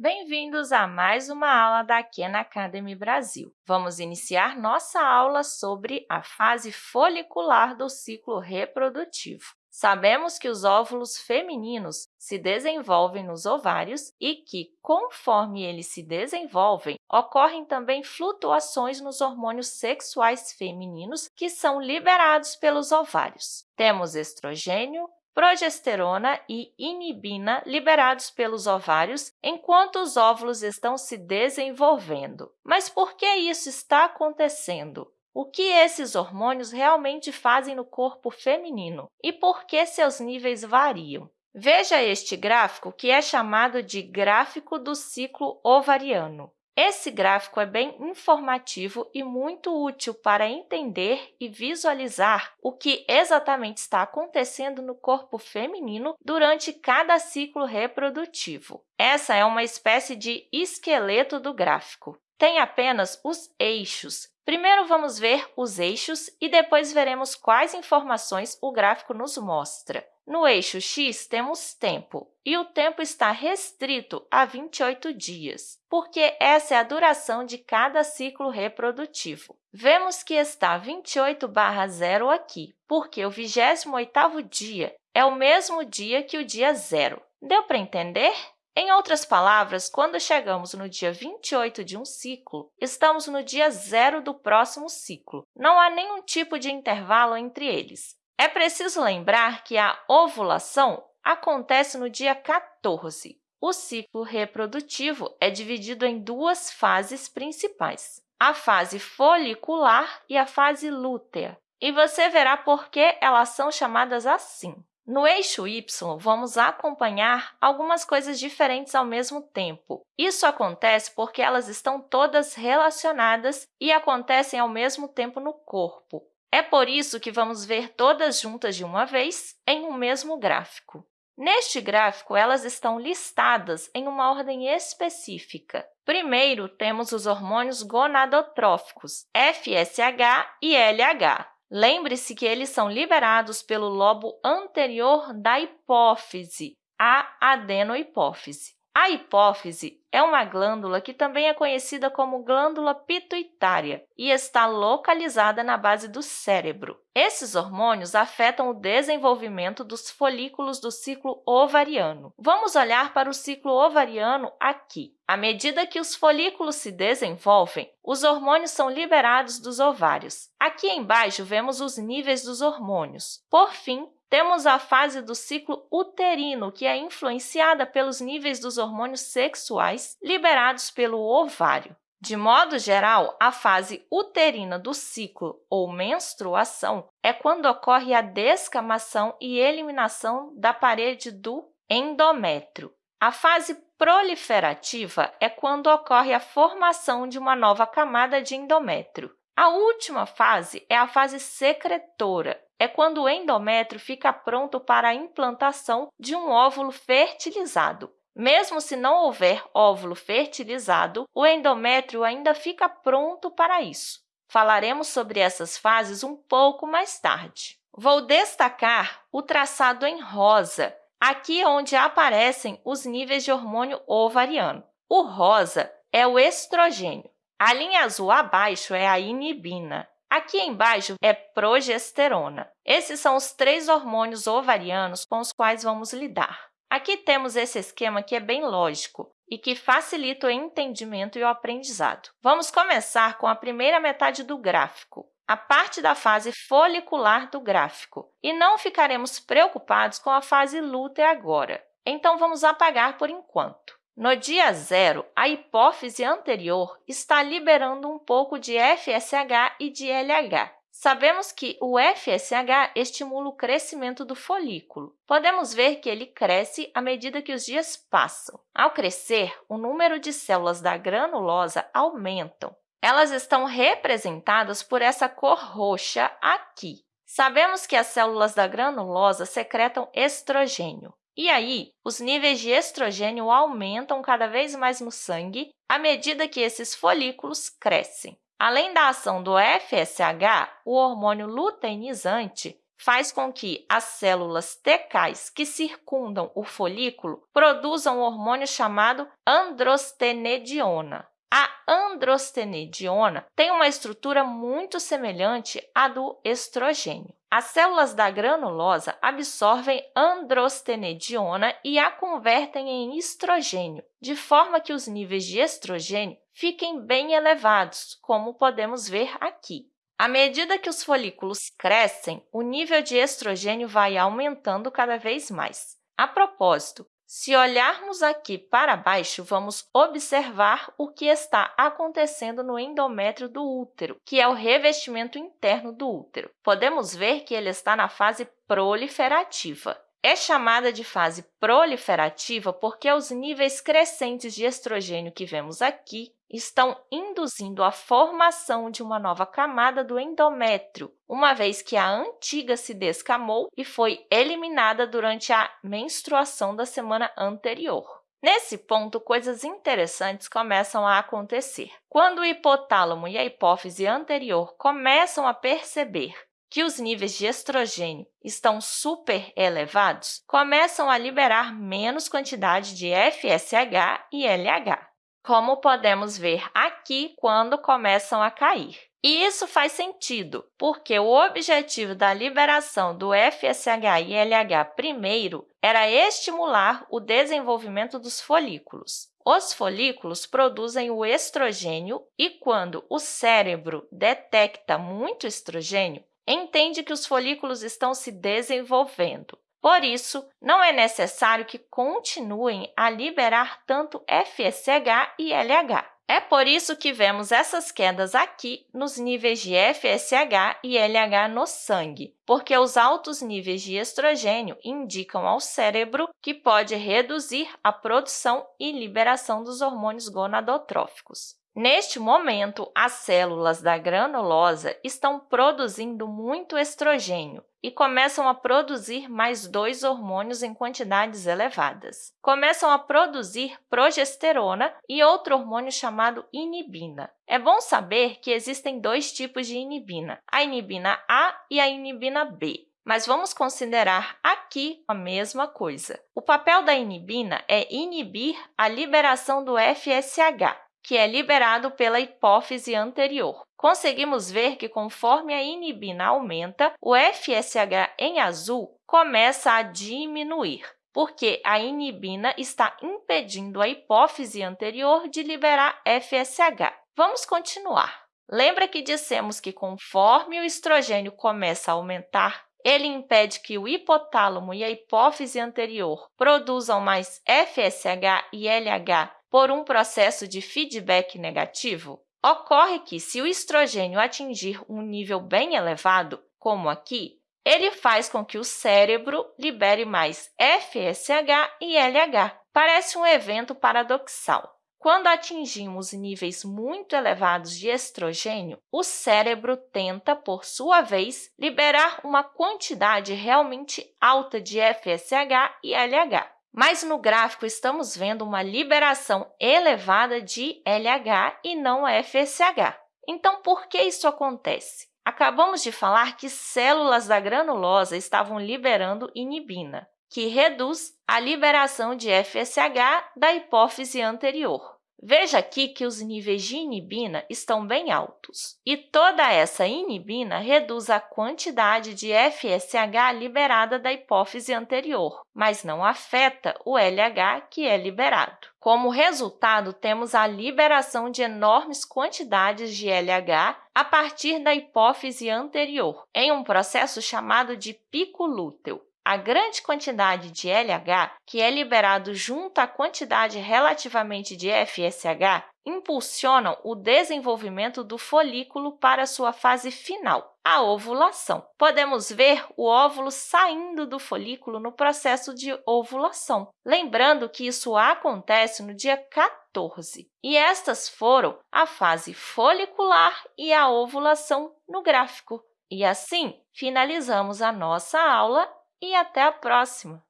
Bem-vindos a mais uma aula da Khan Academy Brasil. Vamos iniciar nossa aula sobre a fase folicular do ciclo reprodutivo. Sabemos que os óvulos femininos se desenvolvem nos ovários e que, conforme eles se desenvolvem, ocorrem também flutuações nos hormônios sexuais femininos que são liberados pelos ovários. Temos estrogênio, progesterona e inibina liberados pelos ovários enquanto os óvulos estão se desenvolvendo. Mas por que isso está acontecendo? O que esses hormônios realmente fazem no corpo feminino e por que seus níveis variam? Veja este gráfico, que é chamado de gráfico do ciclo ovariano. Esse gráfico é bem informativo e muito útil para entender e visualizar o que exatamente está acontecendo no corpo feminino durante cada ciclo reprodutivo. Essa é uma espécie de esqueleto do gráfico. Tem apenas os eixos. Primeiro, vamos ver os eixos e depois veremos quais informações o gráfico nos mostra. No eixo x, temos tempo, e o tempo está restrito a 28 dias, porque essa é a duração de cada ciclo reprodutivo. Vemos que está 28 barra 0 aqui, porque o 28º dia é o mesmo dia que o dia zero. Deu para entender? Em outras palavras, quando chegamos no dia 28 de um ciclo, estamos no dia zero do próximo ciclo. Não há nenhum tipo de intervalo entre eles. É preciso lembrar que a ovulação acontece no dia 14. O ciclo reprodutivo é dividido em duas fases principais, a fase folicular e a fase lútea, e você verá por que elas são chamadas assim. No eixo y, vamos acompanhar algumas coisas diferentes ao mesmo tempo. Isso acontece porque elas estão todas relacionadas e acontecem ao mesmo tempo no corpo. É por isso que vamos ver todas juntas de uma vez em um mesmo gráfico. Neste gráfico, elas estão listadas em uma ordem específica. Primeiro, temos os hormônios gonadotróficos, FSH e LH. Lembre-se que eles são liberados pelo lobo anterior da hipófise, a adenohipófise. A hipófise é uma glândula que também é conhecida como glândula pituitária e está localizada na base do cérebro. Esses hormônios afetam o desenvolvimento dos folículos do ciclo ovariano. Vamos olhar para o ciclo ovariano aqui. À medida que os folículos se desenvolvem, os hormônios são liberados dos ovários. Aqui embaixo vemos os níveis dos hormônios. Por fim, temos a fase do ciclo uterino, que é influenciada pelos níveis dos hormônios sexuais liberados pelo ovário. De modo geral, a fase uterina do ciclo ou menstruação é quando ocorre a descamação e eliminação da parede do endométrio. A fase proliferativa é quando ocorre a formação de uma nova camada de endométrio. A última fase é a fase secretora, é quando o endométrio fica pronto para a implantação de um óvulo fertilizado. Mesmo se não houver óvulo fertilizado, o endométrio ainda fica pronto para isso. Falaremos sobre essas fases um pouco mais tarde. Vou destacar o traçado em rosa, aqui onde aparecem os níveis de hormônio ovariano. O rosa é o estrogênio. A linha azul abaixo é a inibina. Aqui embaixo é progesterona. Esses são os três hormônios ovarianos com os quais vamos lidar. Aqui temos esse esquema que é bem lógico e que facilita o entendimento e o aprendizado. Vamos começar com a primeira metade do gráfico, a parte da fase folicular do gráfico, e não ficaremos preocupados com a fase lútea agora. Então, vamos apagar por enquanto. No dia zero, a hipófise anterior está liberando um pouco de FSH e de LH. Sabemos que o FSH estimula o crescimento do folículo. Podemos ver que ele cresce à medida que os dias passam. Ao crescer, o número de células da granulosa aumentam. Elas estão representadas por essa cor roxa aqui. Sabemos que as células da granulosa secretam estrogênio. E aí, os níveis de estrogênio aumentam cada vez mais no sangue à medida que esses folículos crescem. Além da ação do FSH, o hormônio luteinizante faz com que as células tecais que circundam o folículo produzam um hormônio chamado androstenediona. A androstenediona tem uma estrutura muito semelhante à do estrogênio. As células da granulosa absorvem androstenediona e a convertem em estrogênio, de forma que os níveis de estrogênio fiquem bem elevados, como podemos ver aqui. À medida que os folículos crescem, o nível de estrogênio vai aumentando cada vez mais. A propósito, se olharmos aqui para baixo, vamos observar o que está acontecendo no endométrio do útero, que é o revestimento interno do útero. Podemos ver que ele está na fase proliferativa. É chamada de fase proliferativa porque os níveis crescentes de estrogênio que vemos aqui estão induzindo a formação de uma nova camada do endométrio, uma vez que a antiga se descamou e foi eliminada durante a menstruação da semana anterior. Nesse ponto, coisas interessantes começam a acontecer. Quando o hipotálamo e a hipófise anterior começam a perceber que os níveis de estrogênio estão super elevados, começam a liberar menos quantidade de FSH e LH como podemos ver aqui quando começam a cair. E isso faz sentido, porque o objetivo da liberação do FSH e LH primeiro era estimular o desenvolvimento dos folículos. Os folículos produzem o estrogênio e, quando o cérebro detecta muito estrogênio, entende que os folículos estão se desenvolvendo. Por isso, não é necessário que continuem a liberar tanto FSH e LH. É por isso que vemos essas quedas aqui nos níveis de FSH e LH no sangue, porque os altos níveis de estrogênio indicam ao cérebro que pode reduzir a produção e liberação dos hormônios gonadotróficos. Neste momento, as células da granulosa estão produzindo muito estrogênio e começam a produzir mais dois hormônios em quantidades elevadas. Começam a produzir progesterona e outro hormônio chamado inibina. É bom saber que existem dois tipos de inibina, a inibina A e a inibina B mas vamos considerar aqui a mesma coisa. O papel da inibina é inibir a liberação do FSH, que é liberado pela hipófise anterior. Conseguimos ver que, conforme a inibina aumenta, o FSH em azul começa a diminuir, porque a inibina está impedindo a hipófise anterior de liberar FSH. Vamos continuar. Lembra que dissemos que, conforme o estrogênio começa a aumentar, ele impede que o hipotálamo e a hipófise anterior produzam mais FSH e LH por um processo de feedback negativo? Ocorre que, se o estrogênio atingir um nível bem elevado, como aqui, ele faz com que o cérebro libere mais FSH e LH. Parece um evento paradoxal. Quando atingimos níveis muito elevados de estrogênio, o cérebro tenta, por sua vez, liberar uma quantidade realmente alta de FSH e LH. Mas no gráfico estamos vendo uma liberação elevada de LH e não FSH. Então, por que isso acontece? Acabamos de falar que células da granulosa estavam liberando inibina, que reduz a liberação de FSH da hipófise anterior. Veja aqui que os níveis de inibina estão bem altos, e toda essa inibina reduz a quantidade de FSH liberada da hipófise anterior, mas não afeta o LH que é liberado. Como resultado, temos a liberação de enormes quantidades de LH a partir da hipófise anterior, em um processo chamado de pico lúteo. A grande quantidade de LH, que é liberado junto à quantidade relativamente de FSH, impulsionam o desenvolvimento do folículo para sua fase final, a ovulação. Podemos ver o óvulo saindo do folículo no processo de ovulação. Lembrando que isso acontece no dia 14. E estas foram a fase folicular e a ovulação no gráfico. E assim, finalizamos a nossa aula e até a próxima!